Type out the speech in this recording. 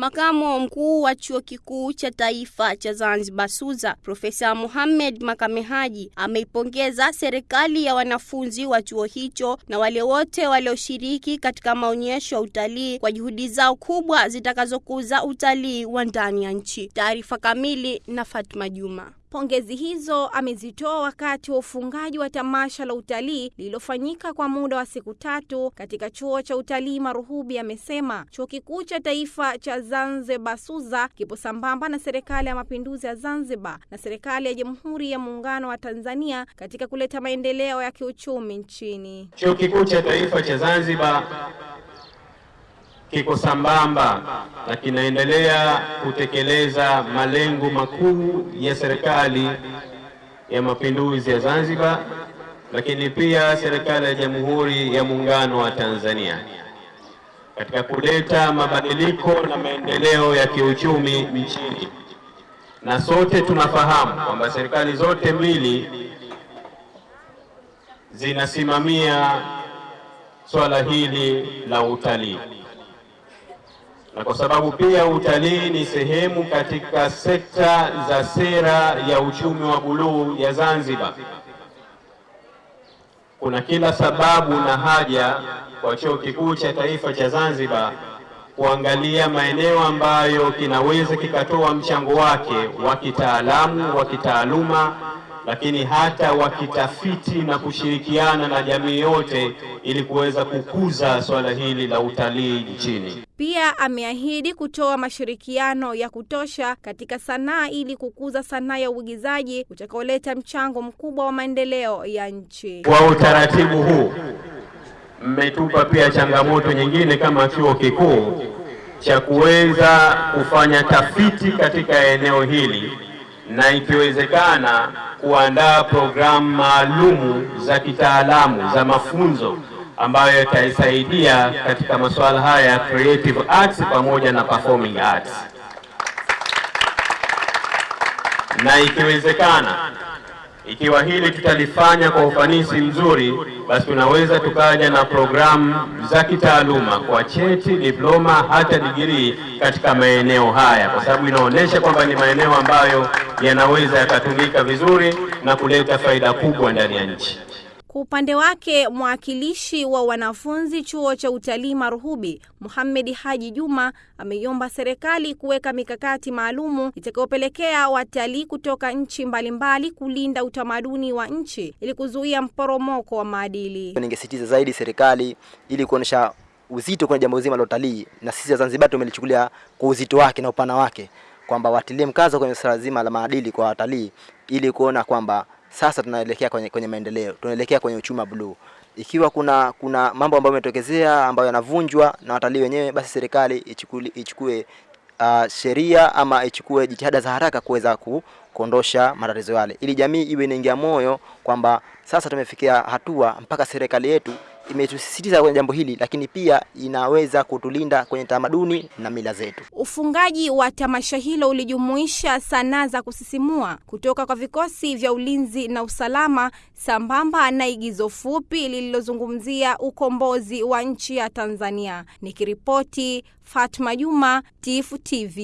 Makamo mkuu wa chuo kikuu cha taifa cha Zanzibar SUZA Profesa Mohamed Makame Haji ameipongeza serikali ya wanafunzi wa chuo hicho na wale wote walioshiriki katika maonyesho ya utalii kwa juhudi zao kubwa zitakazokuza utalii wa ndani ya nchi. Taarifa kamili na Fatma Juma. Pongezi hizo amezitoa wakati wa ufungaji wa tamasha la utalii lililofanyika kwa muda wa siku tatu katika chuo cha utalii Maruhubi. Amesema chuo kikuu cha taifa cha Zanzibar SUZA kipo sambamba na serikali ya mapinduzi ya Zanzibar na serikali ya Jamhuri ya Muungano wa Tanzania katika kuleta maendeleo ya kiuchumi nchini. Chuo kikuu cha taifa cha Zanzibar kiko sambamba na kinaendelea kutekeleza malengo makuu ya serikali ya mapinduzi ya Zanzibar, lakini pia serikali ya Jamhuri ya Muungano wa Tanzania katika kuleta mabadiliko na maendeleo ya kiuchumi nchini. Na sote tunafahamu kwamba serikali zote mbili zinasimamia swala hili la utalii na kwa sababu pia utalii ni sehemu katika sekta za sera ya uchumi wa buluu ya Zanzibar, kuna kila sababu na haja kwa chuo kikuu cha taifa cha Zanzibar kuangalia maeneo ambayo kinaweza kikatoa mchango wake wa kitaalamu, wa kitaaluma, lakini hata wakitafiti na kushirikiana na jamii yote ili kuweza kukuza swala hili la utalii nchini. Pia ameahidi kutoa mashirikiano ya kutosha katika sanaa ili kukuza sanaa ya uigizaji utakaoleta mchango mkubwa wa maendeleo ya nchi. Kwa utaratibu huu, mmetupa pia changamoto nyingine kama chuo kikuu cha kuweza kufanya tafiti katika eneo hili na ikiwezekana kuandaa programu maalumu za kitaalamu za mafunzo ambayo itaisaidia katika masuala haya ya creative arts pamoja na performing arts, na ikiwezekana, ikiwa hili tutalifanya kwa ufanisi mzuri, basi tunaweza tukaja na programu za kitaaluma kwa cheti, diploma, hata digirii katika maeneo haya, kwa sababu inaonyesha kwamba ni maeneo ambayo yanaweza yakatumika vizuri na kuleta faida kubwa ndani ya nchi. Kwa upande wake mwakilishi wa wanafunzi chuo cha utalii Maruhubi, Muhammad Haji Juma, ameiomba serikali kuweka mikakati maalumu itakayopelekea watalii kutoka nchi mbalimbali kulinda utamaduni wa nchi ili kuzuia mporomoko wa maadili. Ningesitiza zaidi serikali ili kuonesha uzito kwenye jambo zima la utalii, na sisi Zanzibar tumelichukulia kwa uzito wake na upana wake, kwamba watilie mkazo kwenye swala zima la maadili kwa watalii ili kuona kwamba sasa tunaelekea kwenye, kwenye maendeleo, tunaelekea kwenye uchumi wa bluu. Ikiwa kuna kuna mambo ambayo yametokezea ambayo yanavunjwa na watalii wenyewe, basi serikali ichukue, ichukue uh, sheria ama ichukue jitihada za haraka kuweza ku, kuondosha matatizo yale, ili jamii iwe inaingia moyo kwamba sasa tumefikia hatua mpaka serikali yetu imetusisitiza kwenye jambo hili, lakini pia inaweza kutulinda kwenye tamaduni na mila zetu. Ufungaji wa tamasha hilo ulijumuisha sanaa za kusisimua kutoka kwa vikosi vya ulinzi na usalama sambamba na igizo fupi lililozungumzia ukombozi wa nchi ya Tanzania. Nikiripoti Fatma Juma, Tifu TV.